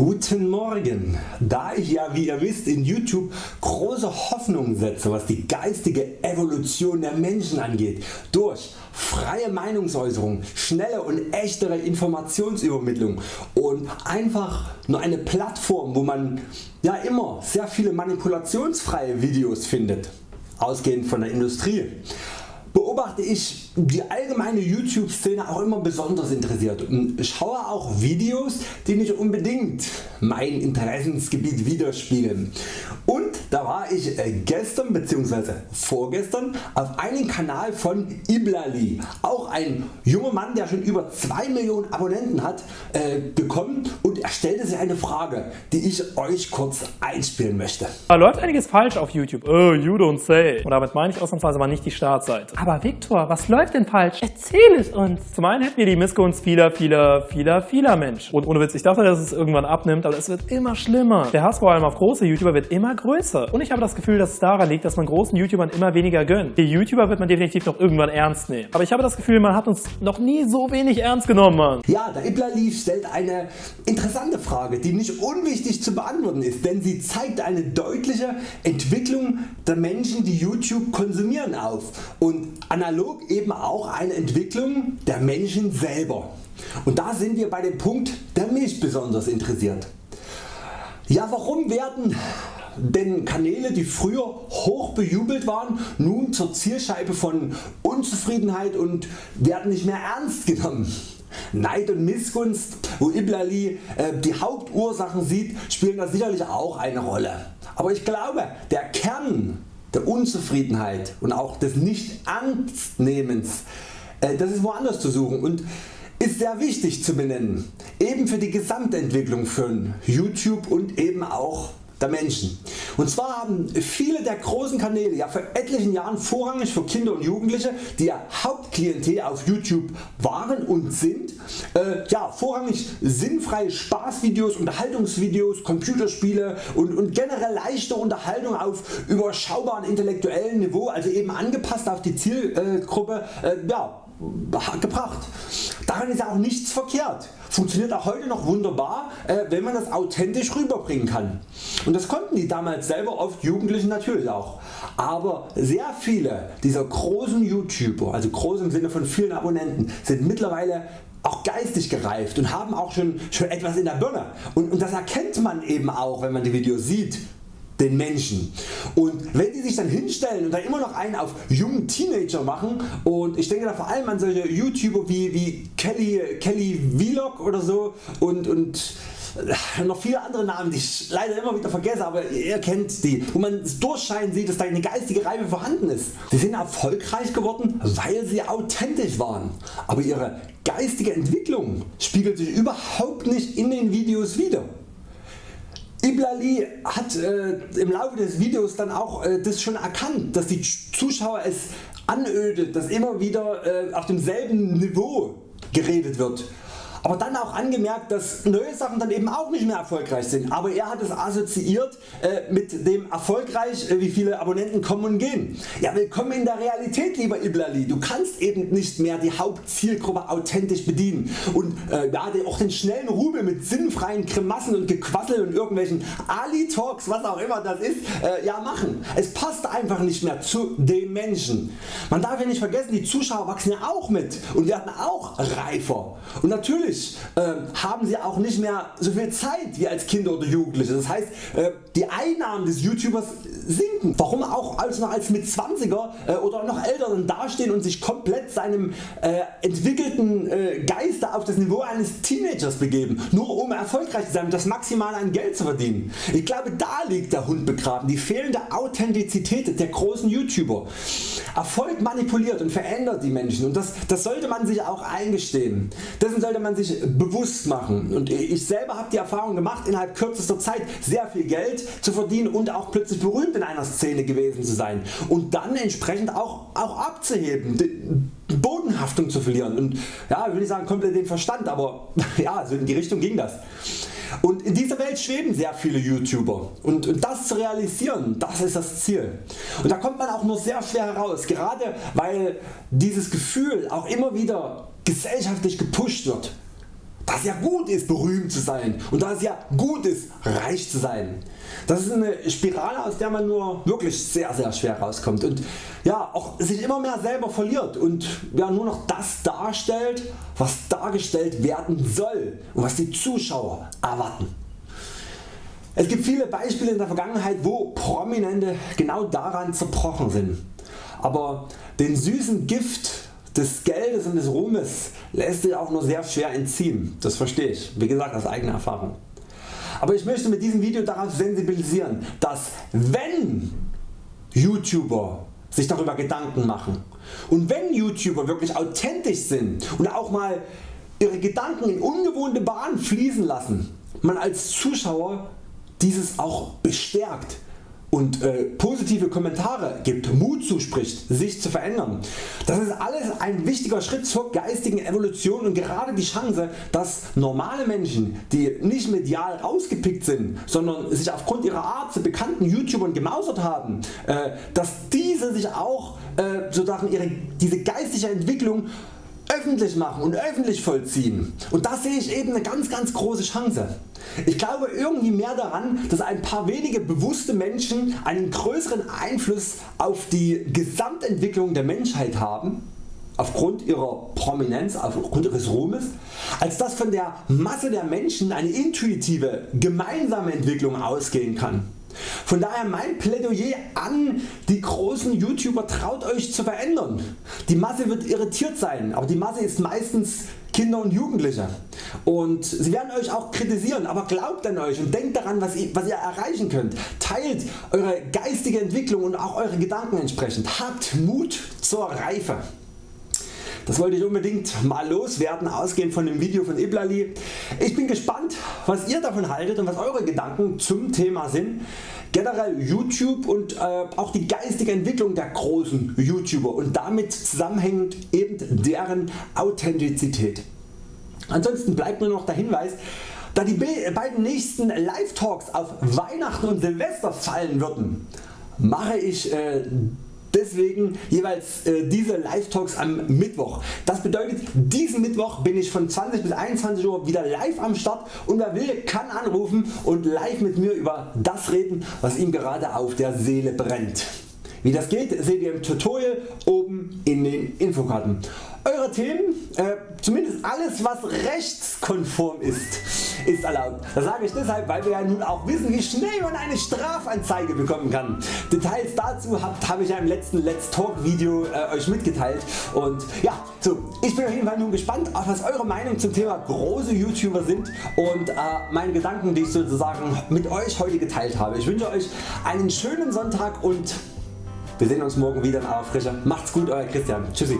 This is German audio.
Guten Morgen! Da ich ja wie ihr wisst in YouTube große Hoffnungen setze was die geistige Evolution der Menschen angeht durch freie Meinungsäußerung, schnelle und echtere Informationsübermittlung und einfach nur eine Plattform wo man ja immer sehr viele manipulationsfreie Videos findet, ausgehend von der Industrie beobachte ich die allgemeine YouTube Szene auch immer besonders interessiert. Und schaue auch Videos die nicht unbedingt mein Interessensgebiet widerspiegeln. Und da war ich äh, gestern bzw. vorgestern auf einen Kanal von Iblali, auch ein junger Mann der schon über 2 Millionen Abonnenten hat, äh, gekommen und er stellte sich eine Frage die ich Euch kurz einspielen möchte. Da läuft einiges falsch auf YouTube, oh you don't say und damit meine ich ausnahmsweise mal nicht die Startseite. Aber Viktor, was läuft denn falsch? Erzähl es uns! Zum einen hätten wir die Missgunst vieler, vieler, vieler, vieler Menschen und ohne Witz, ich dachte dass es irgendwann abnimmt, aber es wird immer schlimmer. Der Hass vor allem auf große YouTuber wird immer größer und ich habe das Gefühl dass es daran liegt dass man großen YouTubern immer weniger gönnt. Die YouTuber wird man definitiv noch irgendwann ernst nehmen. Aber ich habe das Gefühl man hat uns noch nie so wenig ernst genommen. Mann. Ja, der Iblali stellt eine interessante Frage die nicht unwichtig zu beantworten ist, denn sie zeigt eine deutliche Entwicklung der Menschen die YouTube konsumieren auf und analog eben auch eine Entwicklung der Menschen selber. Und da sind wir bei dem Punkt der mich besonders interessiert. Ja warum werden denn Kanäle die früher hoch bejubelt waren nun zur Zielscheibe von Unzufriedenheit und werden nicht mehr ernst genommen. Neid und Missgunst wo Iblali äh, die Hauptursachen sieht spielen da sicherlich auch eine Rolle. Aber ich glaube der Kern der Unzufriedenheit und auch des Nicht-Ernstnehmens äh, das ist woanders zu suchen und ist sehr wichtig zu benennen, eben für die Gesamtentwicklung von YouTube und eben auch der Menschen. Und zwar haben viele der großen Kanäle ja vor etlichen Jahren vorrangig für Kinder und Jugendliche, die ja Hauptklientel auf YouTube waren und sind, äh, ja, vorrangig sinnfreie Spaßvideos, Unterhaltungsvideos, Computerspiele und, und generell leichte Unterhaltung auf überschaubaren intellektuellen Niveau, also eben angepasst auf die Zielgruppe, äh, ja, gebracht. Daran ist ja auch nichts verkehrt. Funktioniert auch heute noch wunderbar äh, wenn man das authentisch rüberbringen kann. Und das konnten die damals selber oft Jugendlichen natürlich auch. Aber sehr viele dieser großen YouTuber, also groß im Sinne von vielen Abonnenten, sind mittlerweile auch geistig gereift und haben auch schon, schon etwas in der Birne. Und, und das erkennt man eben auch wenn man die Videos sieht den Menschen. Und wenn die sich dann hinstellen und dann immer noch einen auf jungen Teenager machen und ich denke da vor allem an solche YouTuber wie, wie Kelly, Kelly Vlog oder so und, und äh, noch viele andere Namen die ich leider immer wieder vergesse, aber ihr kennt die, wo man durchscheinen sieht dass da eine geistige Reife vorhanden ist. Sie sind erfolgreich geworden weil sie authentisch waren, aber ihre geistige Entwicklung spiegelt sich überhaupt nicht in den Videos wider. Iblali hat äh, im Laufe des Videos dann auch äh, das schon erkannt, dass die Zuschauer es anödet, dass immer wieder äh, auf demselben Niveau geredet wird aber dann auch angemerkt dass neue Sachen dann eben auch nicht mehr erfolgreich sind, aber er hat es assoziiert äh, mit dem erfolgreich äh, wie viele Abonnenten kommen und gehen. Ja willkommen in der Realität lieber Iblali, du kannst eben nicht mehr die Hauptzielgruppe authentisch bedienen und äh, ja, auch den schnellen Rubel mit sinnfreien Grimassen und Gequassel und irgendwelchen Ali Talks was auch immer das ist äh, ja machen. Es passt einfach nicht mehr zu den Menschen. Man darf ja nicht vergessen die Zuschauer wachsen ja auch mit und werden auch reifer und natürlich natürlich äh, haben sie auch nicht mehr so viel Zeit wie als Kinder oder Jugendliche. Das heißt äh, die Einnahmen des YouTubers sinken. Warum auch als als mit 20er äh, oder noch älter dann dastehen und sich komplett seinem äh, entwickelten äh, Geiste auf das Niveau eines Teenagers begeben, nur um erfolgreich zu sein und das Maximale an Geld zu verdienen. Ich glaube da liegt der Hund begraben, die fehlende Authentizität der großen YouTuber. Erfolg manipuliert und verändert die Menschen und das, das sollte man sich auch eingestehen. Dessen sollte man sich bewusst machen. Und ich selber habe die Erfahrung gemacht innerhalb kürzester Zeit sehr viel Geld zu verdienen und auch plötzlich berühmt in einer Szene gewesen zu sein. Und dann entsprechend auch, auch abzuheben, Bodenhaftung zu verlieren. Und ja, ich will nicht sagen komplett den Verstand, aber ja, so in die Richtung ging das. Und in dieser Welt schweben sehr viele YouTuber. Und, und das zu realisieren, das ist das Ziel. Und da kommt man auch nur sehr schwer heraus, gerade weil dieses Gefühl auch immer wieder gesellschaftlich gepusht wird dass es ja gut ist berühmt zu sein und dass es ja gut ist reich zu sein. Das ist eine Spirale aus der man nur wirklich sehr sehr schwer rauskommt und ja, auch sich immer mehr selber verliert und ja, nur noch das darstellt was dargestellt werden soll und was die Zuschauer erwarten. Es gibt viele Beispiele in der Vergangenheit wo Prominente genau daran zerbrochen sind. Aber den süßen Gift des Geldes und des Ruhmes lässt sich auch nur sehr schwer entziehen. Das verstehe ich, wie gesagt aus eigener Erfahrung. Aber ich möchte mit diesem Video darauf sensibilisieren, dass wenn YouTuber sich darüber Gedanken machen und wenn YouTuber wirklich authentisch sind und auch mal ihre Gedanken in ungewohnte Bahnen fließen lassen, man als Zuschauer dieses auch bestärkt und äh, positive Kommentare gibt, Mut zuspricht sich zu verändern. Das ist alles ein wichtiger Schritt zur geistigen Evolution und gerade die Chance dass normale Menschen die nicht medial rausgepickt sind, sondern sich aufgrund ihrer Art zu bekannten YouTubern gemausert haben, äh, dass diese sich auch äh, sozusagen ihre, diese geistige Entwicklung öffentlich machen und öffentlich vollziehen. Und da sehe ich eben eine ganz ganz große Chance. Ich glaube irgendwie mehr daran, dass ein paar wenige bewusste Menschen einen größeren Einfluss auf die Gesamtentwicklung der Menschheit haben, aufgrund ihrer Prominenz, aufgrund ihres Ruhmes, als dass von der Masse der Menschen eine intuitive, gemeinsame Entwicklung ausgehen kann. Von daher mein Plädoyer an die großen YouTuber traut Euch zu verändern. Die Masse wird irritiert sein, aber die Masse ist meistens Kinder und Jugendliche und sie werden Euch auch kritisieren, aber glaubt an Euch und denkt daran was ihr, was ihr erreichen könnt. Teilt Eure geistige Entwicklung und auch Eure Gedanken entsprechend. Habt Mut zur Reife. Das wollte ich unbedingt mal loswerden, ausgehend von dem Video von Iblali. Ich bin gespannt was ihr davon haltet und was Eure Gedanken zum Thema sind. Generell YouTube und äh, auch die geistige Entwicklung der großen YouTuber und damit zusammenhängend eben deren Authentizität. Ansonsten bleibt nur noch der Hinweis, da die beiden nächsten Live Talks auf Weihnachten und Silvester fallen würden, mache ich äh, Deswegen jeweils äh, diese Live Talks am Mittwoch. Das bedeutet diesen Mittwoch bin ich von 20 bis 21 Uhr wieder live am Start und wer will kann anrufen und live mit mir über das reden was ihm gerade auf der Seele brennt. Wie das geht seht ihr im Tutorial oben in den Infokarten. Eure Themen, äh, zumindest alles was rechtskonform ist, ist erlaubt. Das sage ich deshalb weil wir ja nun auch wissen wie schnell man eine Strafanzeige bekommen kann. Details dazu habe hab ich ja im letzten Let's Talk Video äh, Euch mitgeteilt und ja, so, ich bin auf jeden Fall nun gespannt auf was Eure Meinung zum Thema große YouTuber sind und äh, meine Gedanken die ich sozusagen mit Euch heute geteilt habe. Ich wünsche Euch einen schönen Sonntag und wir sehen uns morgen wieder in aller Frische. Macht's gut Euer Christian. Tschüssi.